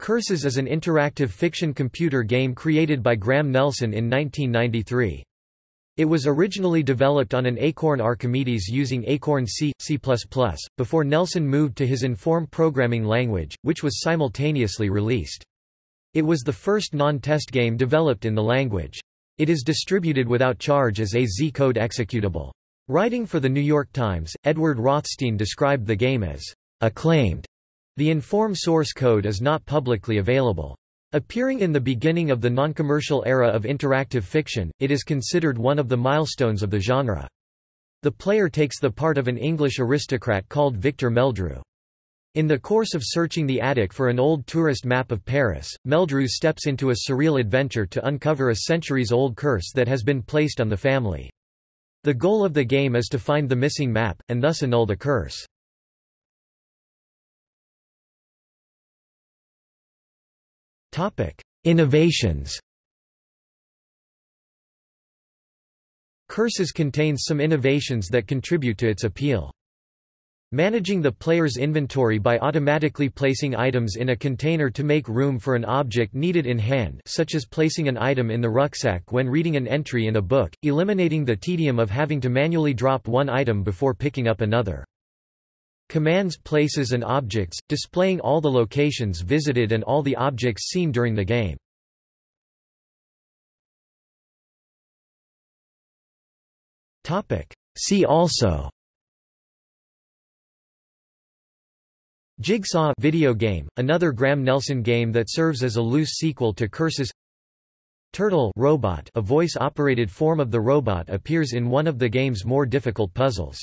Curses is an interactive fiction computer game created by Graham Nelson in 1993. It was originally developed on an Acorn Archimedes using Acorn C, C++, before Nelson moved to his Inform programming language, which was simultaneously released. It was the first non-test game developed in the language. It is distributed without charge as a Z-code executable. Writing for The New York Times, Edward Rothstein described the game as acclaimed the Inform source code is not publicly available. Appearing in the beginning of the non-commercial era of interactive fiction, it is considered one of the milestones of the genre. The player takes the part of an English aristocrat called Victor Meldrew. In the course of searching the attic for an old tourist map of Paris, Meldrew steps into a surreal adventure to uncover a centuries-old curse that has been placed on the family. The goal of the game is to find the missing map, and thus annul the curse. Innovations Curses contains some innovations that contribute to its appeal. Managing the player's inventory by automatically placing items in a container to make room for an object needed in hand such as placing an item in the rucksack when reading an entry in a book, eliminating the tedium of having to manually drop one item before picking up another. Commands places and objects, displaying all the locations visited and all the objects seen during the game. See also Jigsaw video game, another Graham Nelson game that serves as a loose sequel to Curses Turtle robot a voice-operated form of the robot appears in one of the game's more difficult puzzles.